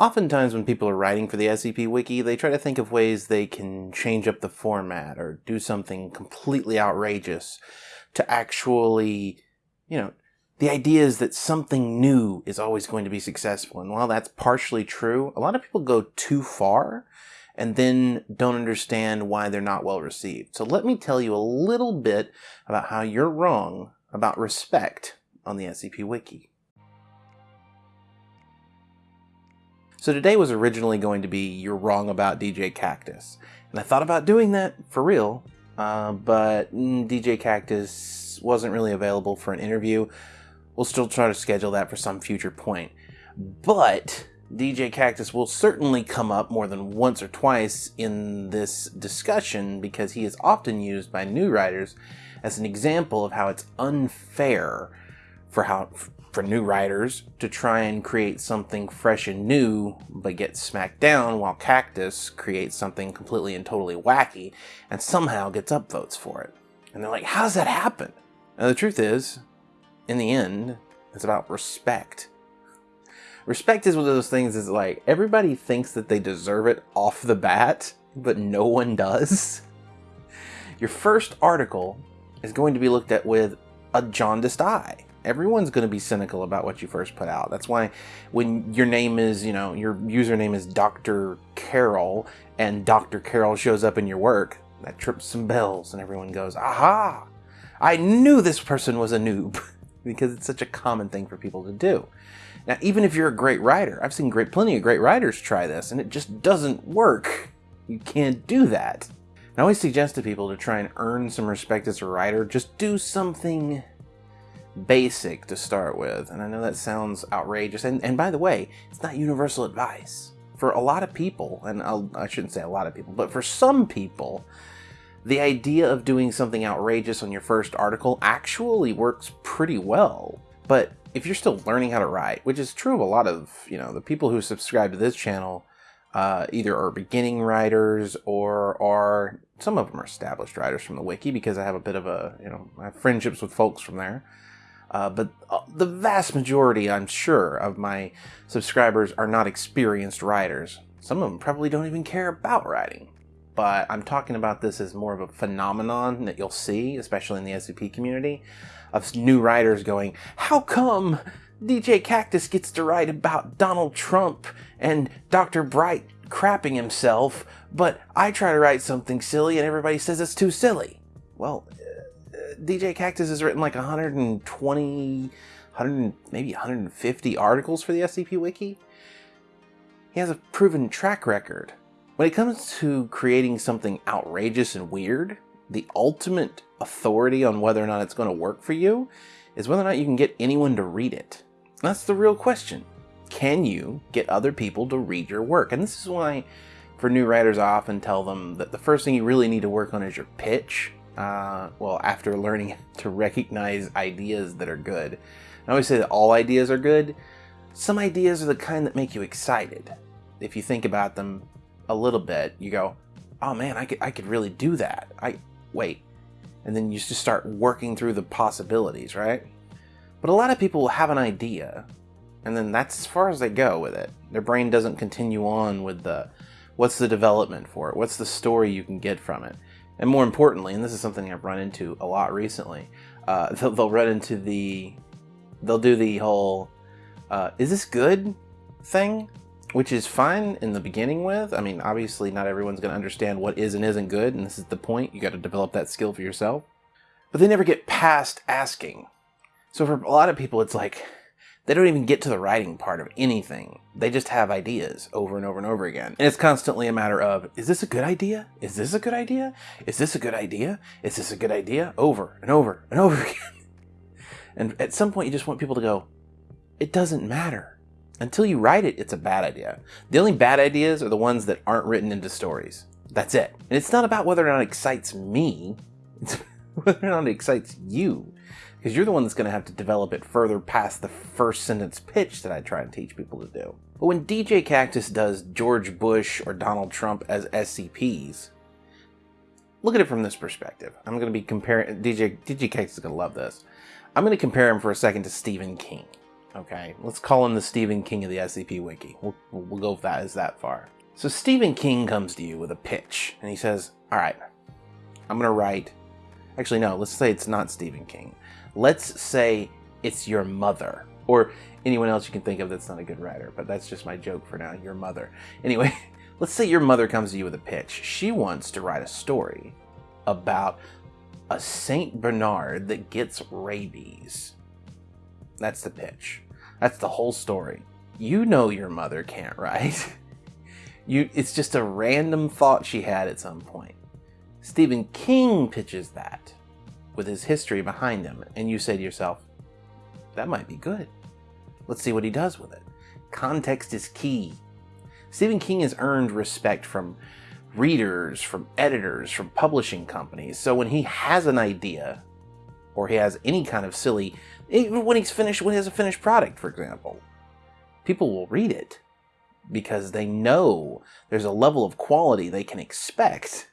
Oftentimes when people are writing for the SCP Wiki, they try to think of ways they can change up the format or do something completely outrageous to actually, you know, the idea is that something new is always going to be successful. And while that's partially true, a lot of people go too far and then don't understand why they're not well received. So let me tell you a little bit about how you're wrong about respect on the SCP Wiki. So today was originally going to be You're Wrong About DJ Kaktus. And I thought about doing that for real, uh, but DJ Kaktus wasn't really available for an interview. We'll still try to schedule that for some future point. But DJ Kaktus will certainly come up more than once or twice in this discussion because he is often used by new writers as an example of how it's unfair for how for new writers to try and create something fresh and new but get smacked down while Kaktus creates something completely and totally wacky and somehow gets upvotes for it. And they're like, how does that happen? And the truth is, in the end, it's about respect respect is one of those things is like everybody thinks that they deserve it off the bat, but no one does. Your first article is going to be looked at with a jaundiced eye. Everyone's going to be cynical about what you first put out. That's why when your name is, you know, your username is Dr. Carol and Dr. Carol shows up in your work, that trips some bells and everyone goes, aha, I knew this person was a noob because it's such a common thing for people to do. Now, even if you're a great writer, I've seen great, plenty of great writers try this, and it just doesn't work. You can't do that. I always suggest to people to try and earn some respect as a writer, just do something basic to start with. And I know that sounds outrageous. And, and by the way, it's not universal advice. For a lot of people, and I'll, I should not say a lot of people, but for some people, the idea of doing something outrageous on your first article actually works pretty well. But if you're still learning how to write, which is true of a lot of, you know, the people who subscribe to this channel, uh, either are beginning writers or are, some of them are established writers from the wiki because I have a bit of a, you know, I have friendships with folks from there. Uh, but uh, the vast majority, I'm sure, of my subscribers are not experienced writers. Some of them probably don't even care about writing. But I'm talking about this as more of a phenomenon that you'll see, especially in the SCP community of new writers going, how come DJ Kaktus gets to write about Donald Trump and Dr. Bright crapping himself, but I try to write something silly and everybody says it's too silly. Well, DJ Kaktus has written like 120, 100, maybe 150 articles for the SCP Wiki. He has a proven track record. When it comes to creating something outrageous and weird, the ultimate authority on whether or not it's going to work for you is whether or not you can get anyone to read it. That's the real question. Can you get other people to read your work? And this is why, for new writers, I often tell them that the first thing you really need to work on is your pitch. Uh, well, after learning to recognize ideas that are good. I always say that all ideas are good. Some ideas are the kind that make you excited. If you think about them a little bit, you go, oh man, I could, I could really do that. I, wait, and then you just start working through the possibilities, right? But a lot of people will have an idea, and then that's as far as they go with it. Their brain doesn't continue on with the what's the development for it, what's the story you can get from it. And more importantly, and this is something I've run into a lot recently, uh, they'll, they'll, run into the, they'll do the whole, uh, is this good thing? which is fine in the beginning with. I mean, obviously not everyone's going to understand what is and isn't good, and this is the point. You got to develop that skill for yourself. But they never get past asking. So for a lot of people, it's like they don't even get to the writing part of anything. They just have ideas over and over and over again. And it's constantly a matter of, is this a good idea? Is this a good idea? Is this a good idea? Is this a good idea? Over and over and over again. And at some point, you just want people to go, it doesn't matter until you write it, it's a bad idea. The only bad ideas are the ones that aren't written into stories. That's it. And it's not about whether or not it excites me, it's whether or not it excites you. Because you're the one that's going to have to develop it further past the first sentence pitch that I try and teach people to do. But when DJ Kaktus does George Bush or Donald Trump as SCPs, look at it from this perspective. I'm going to be comparing, DJ, DJ Kaktus is going to love this. I'm going to compare him for a second to Stephen King. Okay, let's call him the Stephen King of the SCP Wiki. We'll, we'll go with that as that far. So Stephen King comes to you with a pitch, and he says, all right, I'm going to write... Actually, no, let's say it's not Stephen King. Let's say it's your mother, or anyone else you can think of that's not a good writer, but that's just my joke for now, your mother. Anyway, let's say your mother comes to you with a pitch. She wants to write a story about a St. Bernard that gets rabies. That's the pitch. That's the whole story. You know your mother can't write. You, it's just a random thought she had at some point. Stephen King pitches that with his history behind him, and you say to yourself, that might be good. Let's see what he does with it. Context is key. Stephen King has earned respect from readers, from editors, from publishing companies. So when he has an idea, or he has any kind of silly, even when he's finished, when he has a finished product, for example, people will read it because they know there's a level of quality they can expect.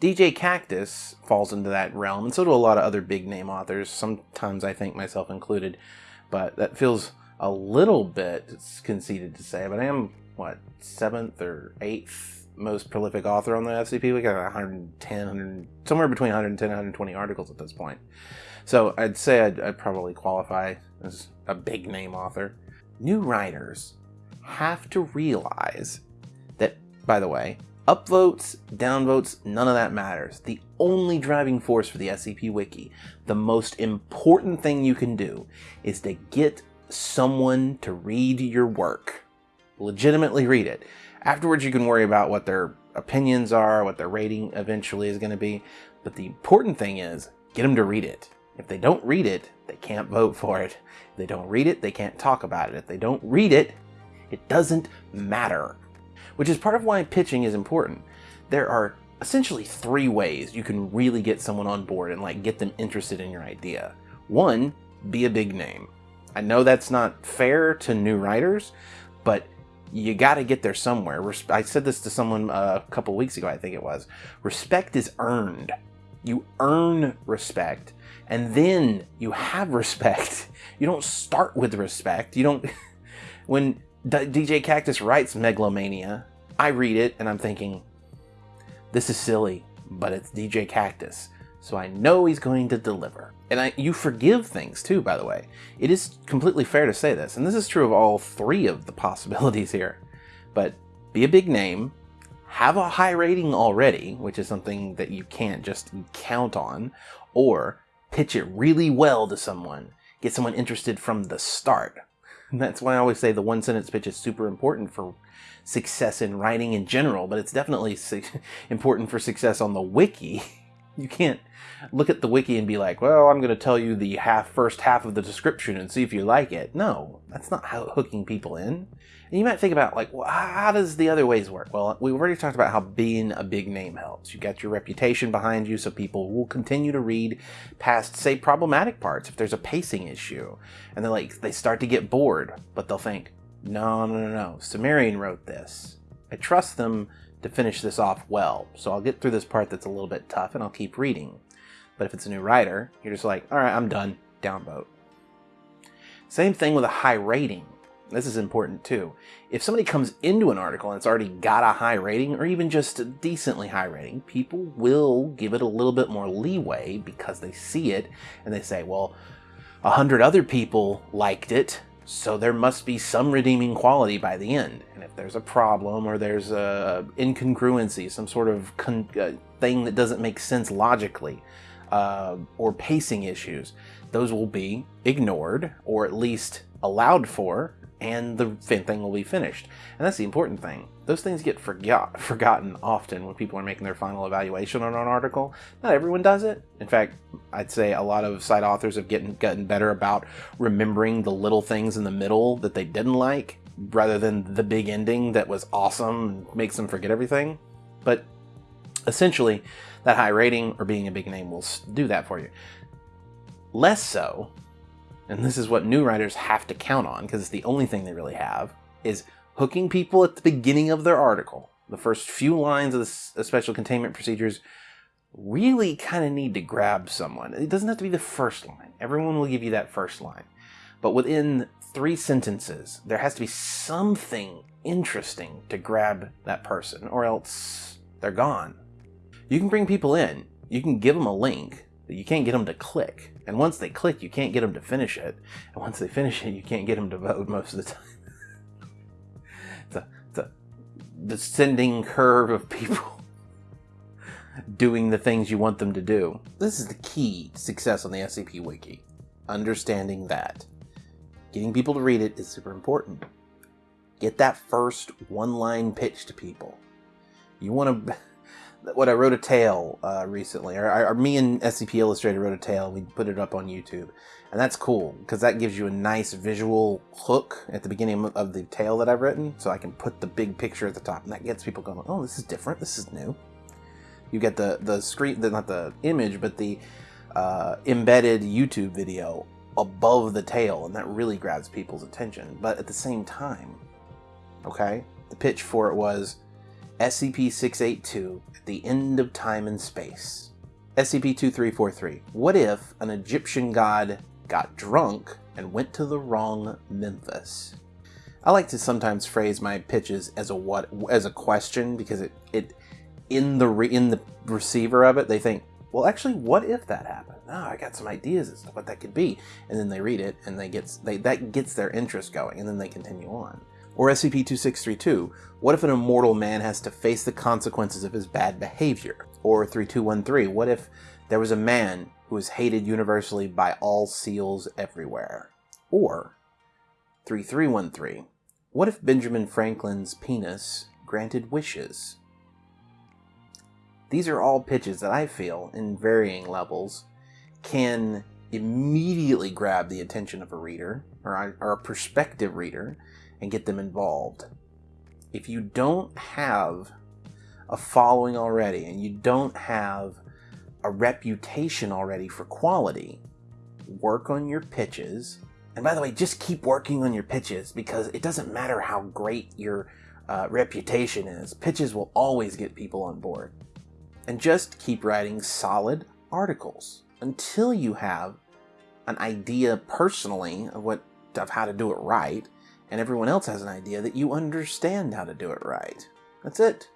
DJ Kaktus falls into that realm, and so do a lot of other big name authors, sometimes I think myself included, but that feels a little bit conceited to say, but I am, what, seventh or eighth most prolific author on the SCP. We got 110, 100, somewhere between 110 and 120 articles at this point. So I'd say I'd, I'd probably qualify as a big name author. New writers have to realize that, by the way, upvotes, downvotes, none of that matters. The only driving force for the SCP Wiki, the most important thing you can do, is to get someone to read your work. Legitimately read it. Afterwards, you can worry about what their opinions are, what their rating eventually is going to be. But the important thing is get them to read it. If they don't read it, they can't vote for it. If they don't read it, they can't talk about it. If they don't read it, it doesn't matter. Which is part of why pitching is important. There are essentially three ways you can really get someone on board and like get them interested in your idea. One, be a big name. I know that's not fair to new writers, but you got to get there somewhere. I said this to someone uh, a couple weeks ago, I think it was. Respect is earned. You earn respect, and then you have respect. You don't start with respect. You don't. when DJ Kaktus writes Megalomania. I read it and I'm thinking, this is silly, but it's DJ Kaktus, so I know he's going to deliver. And I, you forgive things too, by the way. It is completely fair to say this, and this is true of all three of the possibilities here. But be a big name, have a high rating already, which is something that you can't just count on, or pitch it really well to someone. Get someone interested from the start. And that's why I always say the one sentence pitch is super important for success in writing in general, but it's definitely important for success on the wiki. You can't look at the wiki and be like, well, I'm going to tell you the half first half of the description and see if you like it. No, that's not how hooking people in. And you might think about like, well, how does the other ways work? Well, we've already talked about how being a big name helps. You got your reputation behind you, so people will continue to read past, say, problematic parts if there's a pacing issue, and they're like they start to get bored, but they'll think, no, no, no, no. Cimmerian wrote this. I trust them to finish this off well, so I'll get through this part that's a little bit tough, and I'll keep reading. But if it's a new writer, you're just like, all right, I'm done. Downvote. Same thing with a high rating. This is important too. If somebody comes into an article and it's already got a high rating or even just a decently high rating, people will give it a little bit more leeway because they see it and they say, well, a hundred other people liked it, so there must be some redeeming quality by the end. And if there's a problem or there's a incongruency, some sort of uh, thing that doesn't make sense logically, uh, or pacing issues, those will be ignored or at least allowed for and the thing will be finished. And that's the important thing. Those things get forgot, forgotten often when people are making their final evaluation on an article. Not everyone does it. In fact, I'd say a lot of site authors have getting, gotten better about remembering the little things in the middle that they didn't like rather than the big ending that was awesome and makes them forget everything. But essentially, that high rating or being a big name will do that for you. Less so and this is what new writers have to count on because it's the only thing they really have, is hooking people at the beginning of their article. The first few lines of the special containment procedures really kind of need to grab someone. It doesn't have to be the first line. Everyone will give you that first line. but within three sentences, there has to be something interesting to grab that person, or else they're gone. You can bring people in, you can give them a link, you can't get them to click. And once they click, you can't get them to finish it. And once they finish it, you can't get them to vote most of the time. it's, a, it's a descending curve of people doing the things you want them to do. This is the key to success on the SCP Wiki. Understanding that. Getting people to read it is super important. Get that first one line pitch to people. You want to. What I wrote a tale uh, recently, or, or, me and SCP Illustrator wrote a tale. We put it up on YouTube, and that's cool because that gives you a nice visual hook at the beginning of the tale that I've written. So I can put the big picture at the top, and that gets people going. Oh, this is different. This is new. You get the the screen, the, not the image, but the uh, embedded YouTube video above the tale, and that really grabs people's attention. But at the same time, okay, the pitch for it was SCP 682 at the end of time and space. SCP 2343. What if an Egyptian god got drunk and went to the wrong Memphis? I like to sometimes phrase my pitches as a what as a question because it it in the re, in the receiver of it they think well, actually, what if that happened? Oh, I got some ideas as to what that could be. And then they read it and they get they that gets their interest going and then they continue on. Or SCP-2632, what if an immortal man has to face the consequences of his bad behavior? Or 3213, what if there was a man who was hated universally by all seals everywhere? Or 3313, what if Benjamin Franklin's penis granted wishes? These are all pitches that I feel, in varying levels, can immediately grab the attention of a reader or, or a prospective reader and get them involved. If you don't have a following already and you don't have a reputation already for quality, work on your pitches. And by the way, just keep working on your pitches because it doesn't matter how great your uh, reputation is, pitches will always get people on board and just keep writing solid articles until you have an idea personally of what of how to do it right and everyone else has an idea that you understand how to do it right. That's it.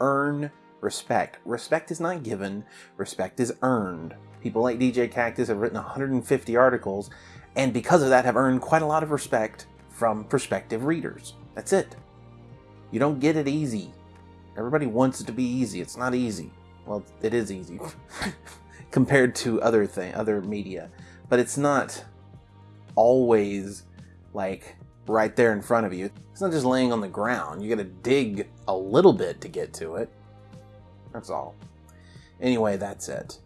Earn respect. Respect is not given, respect is earned. People like DJ Kaktus have written 150 articles and because of that have earned quite a lot of respect from prospective readers. That's it. You don't get it easy. Everybody wants it to be easy. It's not easy. Well, it is easy compared to other thing, other media, but it's not always like right there in front of you. It's not just laying on the ground. You got to dig a little bit to get to it. That's all. Anyway, that's it.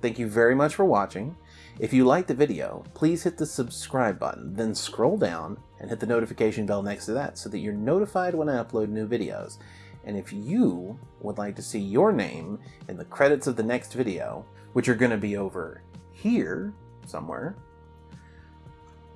Thank you very much for watching. If you liked the video, please hit the subscribe button, then scroll down and hit the notification bell next to that so that you're notified when I upload new videos. And if you would like to see your name in the credits of the next video, which are going to be over here somewhere,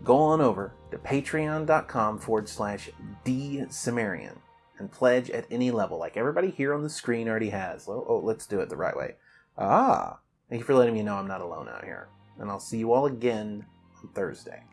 go on over to patreon.com forward slash dsumerian and pledge at any level, like everybody here on the screen already has. Oh, oh, let's do it the right way. Ah, thank you for letting me know I'm not alone out here. And I'll see you all again on Thursday.